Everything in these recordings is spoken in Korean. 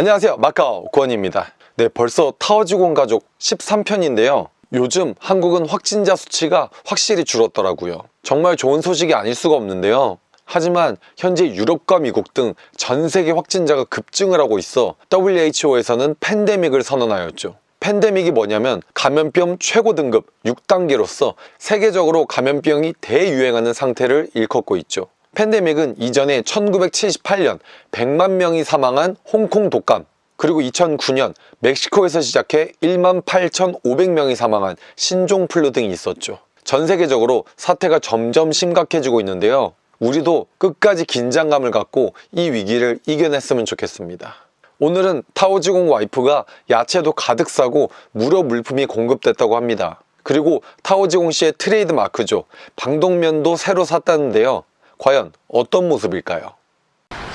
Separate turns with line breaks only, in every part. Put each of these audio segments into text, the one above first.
안녕하세요. 마카오 구원입니다. 네 벌써 타워지공 가족 13편인데요. 요즘 한국은 확진자 수치가 확실히 줄었더라고요. 정말 좋은 소식이 아닐 수가 없는데요. 하지만 현재 유럽과 미국 등 전 세계 확진자가 급증을 하고 있어 WHO에서는 팬데믹을 선언하였죠. 팬데믹이 뭐냐면 감염병 최고 등급 6단계로서 세계적으로 감염병이 대유행하는 상태를 일컫고 있죠 팬데믹은 이전에 1978년 100만 명이 사망한 홍콩 독감 그리고 2009년 멕시코에서 시작해 1만 8,500명이 사망한 신종플루 등이 있었죠. 전 세계적으로 사태가 점점 심각해지고 있는데요. 우리도 끝까지 긴장감을 갖고 이 위기를 이겨냈으면 좋겠습니다. 오늘은 타오지공 와이프가 야채도 가득 싸고 무료 물품이 공급됐다고 합니다. 그리고 타오지공 씨의 트레이드 마크죠. 방독면도 새로 샀다는데요 과연 어떤 모습일까요?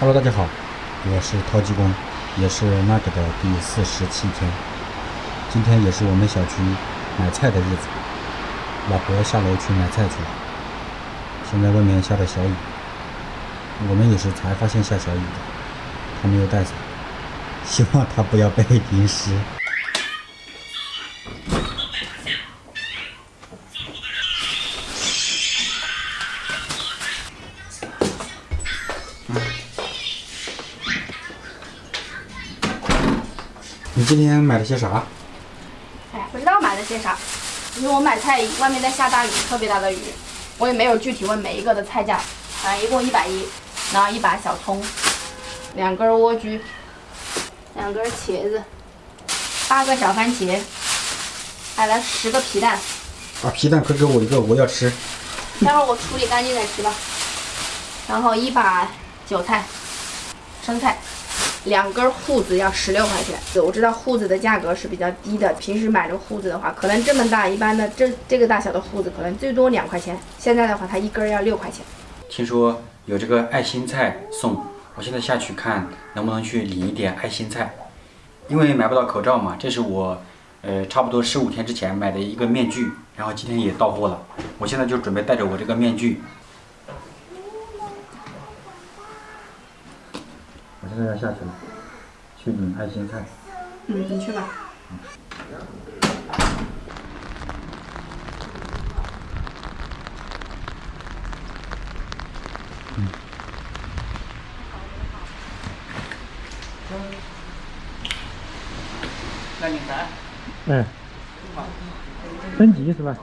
Hello，大家好，我是陶技工，也是那个的第四十七天。今天也是我们小区买菜的日子，老婆下楼去买菜去了。现在外面下着小雨，我们也是才发现下小雨的，她没有带伞，希望她不要被淋湿。 你今天买了些啥？
哎，不知道买了些啥，因为我买菜外面在下大雨，特别大的雨，我也没有具体问每一个的菜价，反正一共一百一，然后一把小葱，两根莴苣，两根茄子，八个小番茄，买了十个皮蛋，
把皮蛋快给我一个，我要吃。
待会儿我处理干净再吃吧。然后一把韭菜，生菜，两根护子要十六块钱。我知道护子的价格是比较低的，平时买这个护子的话，可能这么大，一般的这这个大小的护子可能最多两块钱，现在的话它一根儿要六块钱。
听说有这个爱心菜送，我现在下去看能不能去领一点爱心菜，因为买不到口罩嘛。这是我，呃，差不多十五天之前买的一个面具，然后今天也到货了。我现在就准备带着我这个面具，现在要下去了，去领爱心菜。
嗯，你去吧。
哎，升级是吧？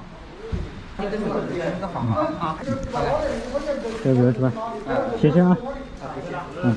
这个是吧？谢谢啊。嗯。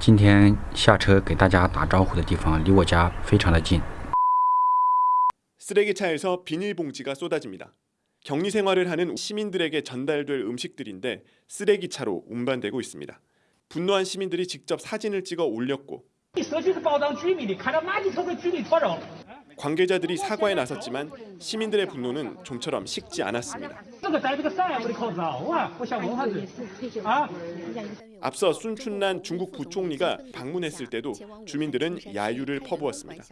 今天下车给大家打招呼的地方离我家非常的近。
쓰레기차에서 비닐봉지가 쏟아집니다. 격리 생활을 하는 시민들에게 전달될 음식들인데 쓰레기차로 운반되고 있습니다. 분노한 시민들이 직접 사진을 찍어 올렸고
社区是保障居民的，看到垃圾车会居民拖扔。
관계자들이 사과에 나섰지만 시민들의 분노는 좀처럼 식지 않았습니다.
这个戴这个伞，我的靠早啊，我想问下子啊。
앞서 순춘란 중국 부총리가 방문했을 때도 주민들은 야유를 퍼부었습니다.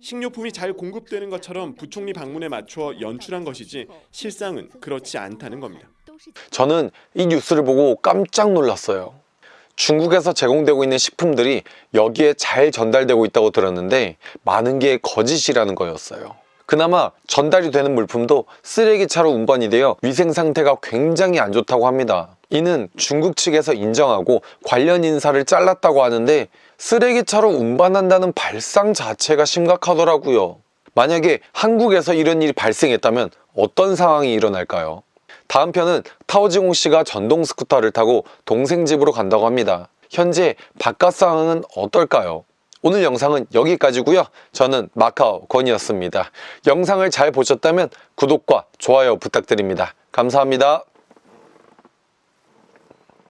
식료품이 잘 공급되는 것처럼 부총리 방문에 맞춰 연출한 것이지 실상은 그렇지 않다는 겁니다.
저는 이 뉴스를 보고 깜짝 놀랐어요 중국에서 제공되고 있는 식품들이 여기에 잘 전달되고 있다고 들었는데 많은 게 거짓이라는 거였어요 그나마 전달이 되는 물품도 쓰레기차로 운반이 되어 위생 상태가 굉장히 안 좋다고 합니다 이는 중국 측에서 인정하고 관련 인사를 잘랐다고 하는데 쓰레기차로 운반한다는 발상 자체가 심각하더라고요. 만약에 한국에서 이런 일이 발생했다면 어떤 상황이 일어날까요? 다음 편은 타오지공 씨가 전동 스쿠터를 타고 동생 집으로 간다고 합니다. 현재 바깥 상황은 어떨까요? 오늘 영상은 여기까지고요. 저는 마카오 권이었습니다. 영상을 잘 보셨다면 구독과 좋아요 부탁드립니다. 감사합니다.